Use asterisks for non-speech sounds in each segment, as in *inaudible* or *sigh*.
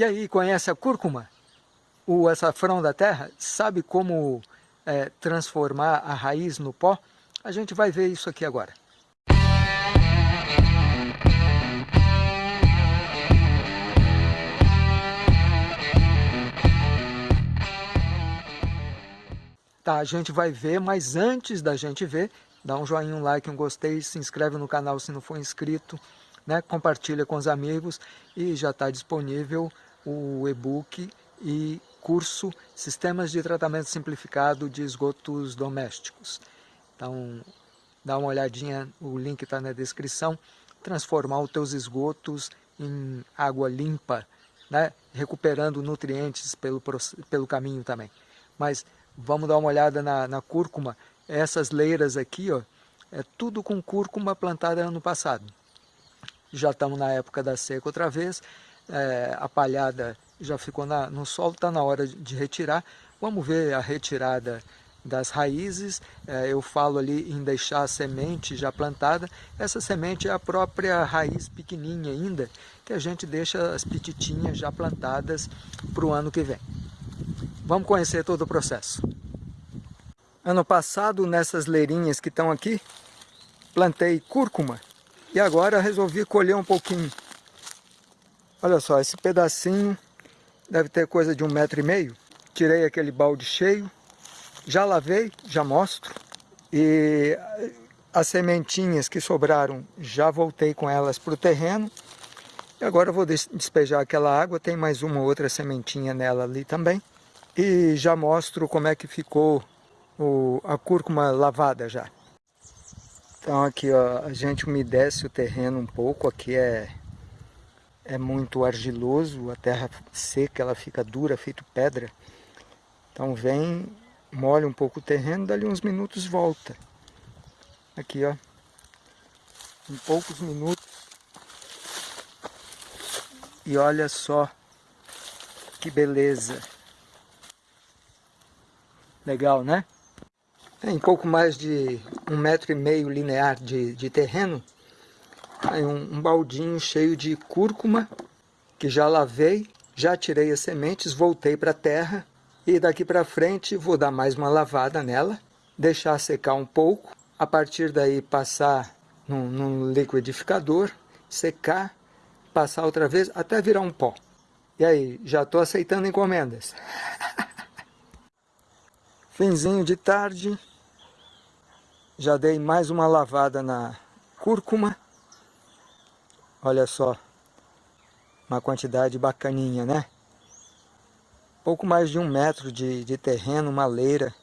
E aí, conhece a cúrcuma? O açafrão da terra? Sabe como é, transformar a raiz no pó? A gente vai ver isso aqui agora. Tá, a gente vai ver, mas antes da gente ver, dá um joinha, um like, um gostei, se inscreve no canal se não for inscrito, né? compartilha com os amigos e já está disponível o e-book e curso Sistemas de Tratamento Simplificado de Esgotos Domésticos. Então, dá uma olhadinha, o link está na descrição. Transformar os teus esgotos em água limpa, né? recuperando nutrientes pelo, pelo caminho também. Mas vamos dar uma olhada na, na cúrcuma. Essas leiras aqui, ó, é tudo com cúrcuma plantada ano passado. Já estamos na época da seca outra vez, é, a palhada já ficou na, no solo, está na hora de retirar. Vamos ver a retirada das raízes, é, eu falo ali em deixar a semente já plantada, essa semente é a própria raiz pequenininha ainda, que a gente deixa as pititinhas já plantadas para o ano que vem. Vamos conhecer todo o processo. Ano passado, nessas leirinhas que estão aqui, plantei cúrcuma e agora resolvi colher um pouquinho. Olha só, esse pedacinho deve ter coisa de um metro e meio. Tirei aquele balde cheio, já lavei, já mostro. E as sementinhas que sobraram, já voltei com elas para o terreno. E agora vou despejar aquela água, tem mais uma outra sementinha nela ali também. E já mostro como é que ficou o, a cúrcuma lavada já. Então aqui ó, a gente umedece o terreno um pouco, aqui é é muito argiloso, a terra seca, ela fica dura, feito pedra. Então vem, molha um pouco o terreno, dali uns minutos volta. Aqui, ó. Em poucos minutos. E olha só que beleza. Legal, né? Em pouco mais de um metro e meio linear de, de terreno, Aí um, um baldinho cheio de cúrcuma, que já lavei, já tirei as sementes, voltei para a terra. E daqui para frente vou dar mais uma lavada nela, deixar secar um pouco. A partir daí passar num, num liquidificador, secar, passar outra vez até virar um pó. E aí, já estou aceitando encomendas. *laughs* Finzinho de tarde, já dei mais uma lavada na cúrcuma. Olha só, uma quantidade bacaninha, né? Pouco mais de um metro de, de terreno, uma leira,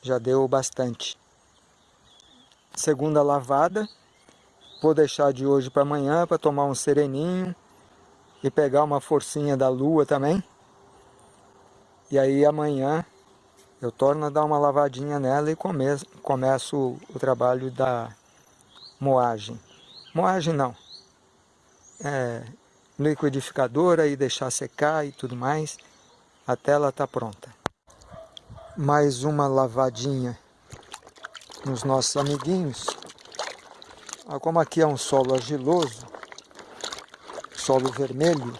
já deu bastante. Segunda lavada, vou deixar de hoje para amanhã para tomar um sereninho e pegar uma forcinha da lua também. E aí amanhã eu torno a dar uma lavadinha nela e começo, começo o trabalho da moagem. Moagem não, é, liquidificador e deixar secar e tudo mais, até ela tá pronta. Mais uma lavadinha nos nossos amiguinhos. Ah, como aqui é um solo argiloso, solo vermelho,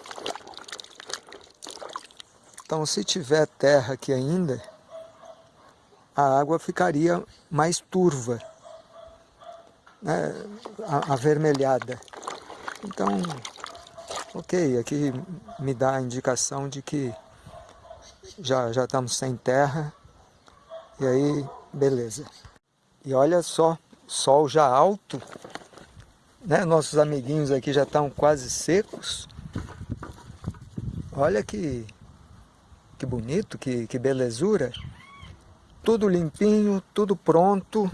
então se tiver terra aqui ainda, a água ficaria mais turva, né, avermelhada. Então, ok, aqui me dá a indicação de que já, já estamos sem terra, e aí, beleza. E olha só, sol já alto, né? Nossos amiguinhos aqui já estão quase secos. Olha que, que bonito, que, que belezura. Tudo limpinho, tudo pronto.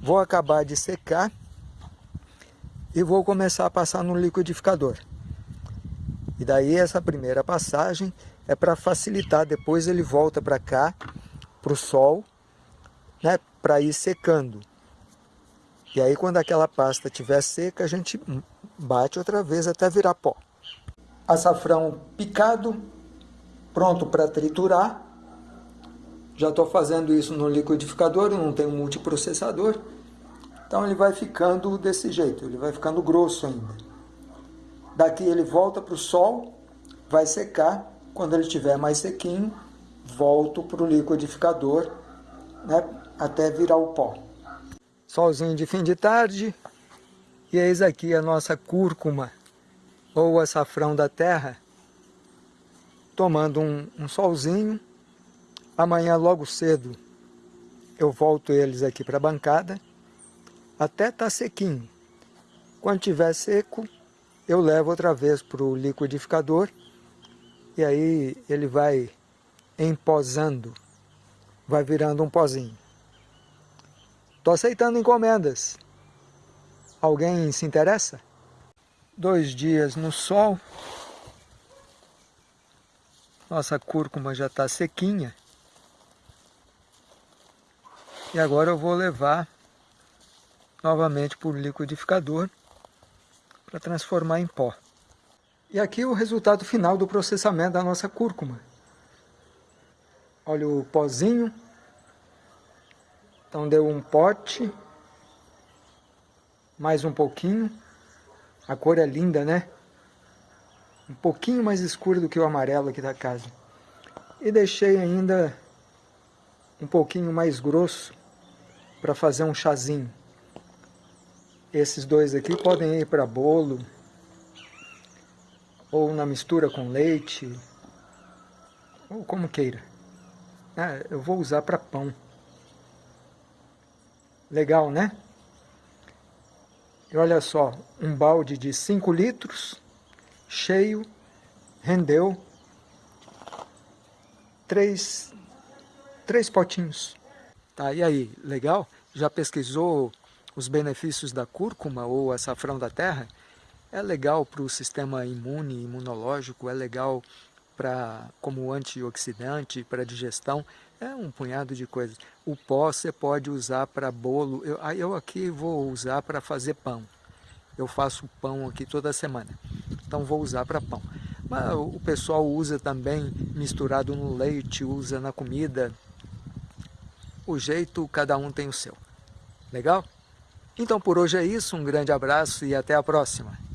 Vou acabar de secar e vou começar a passar no liquidificador. E daí essa primeira passagem é para facilitar, depois ele volta para cá, para o sol, né, para ir secando. E aí quando aquela pasta estiver seca, a gente bate outra vez até virar pó. Açafrão picado, pronto para triturar. Já estou fazendo isso no liquidificador, não tenho multiprocessador. Então ele vai ficando desse jeito, ele vai ficando grosso ainda. Daqui ele volta para o sol, vai secar. Quando ele estiver mais sequinho, volto para o liquidificador né, até virar o pó. Solzinho de fim de tarde. E eis aqui a nossa cúrcuma, ou açafrão da terra, tomando um, um solzinho. Amanhã, logo cedo, eu volto eles aqui para a bancada, até estar tá sequinho. Quando tiver seco, eu levo outra vez para o liquidificador e aí ele vai emposando, vai virando um pozinho. Estou aceitando encomendas. Alguém se interessa? Dois dias no sol. Nossa cúrcuma já está sequinha. E agora eu vou levar novamente o liquidificador para transformar em pó. E aqui o resultado final do processamento da nossa cúrcuma. Olha o pozinho. Então deu um pote. Mais um pouquinho. A cor é linda, né? Um pouquinho mais escuro do que o amarelo aqui da casa. E deixei ainda um pouquinho mais grosso para fazer um chazinho. Esses dois aqui podem ir para bolo, ou na mistura com leite, ou como queira. Ah, eu vou usar para pão. Legal, né? E olha só, um balde de 5 litros, cheio, rendeu três, três potinhos. Tá, e aí, legal? Já pesquisou os benefícios da cúrcuma ou açafrão da terra? É legal para o sistema imune, imunológico, é legal para como antioxidante, para digestão, é um punhado de coisas. O pó você pode usar para bolo, eu, eu aqui vou usar para fazer pão. Eu faço pão aqui toda semana, então vou usar para pão. Mas o pessoal usa também misturado no leite, usa na comida. O jeito, cada um tem o seu. Legal? Então por hoje é isso, um grande abraço e até a próxima.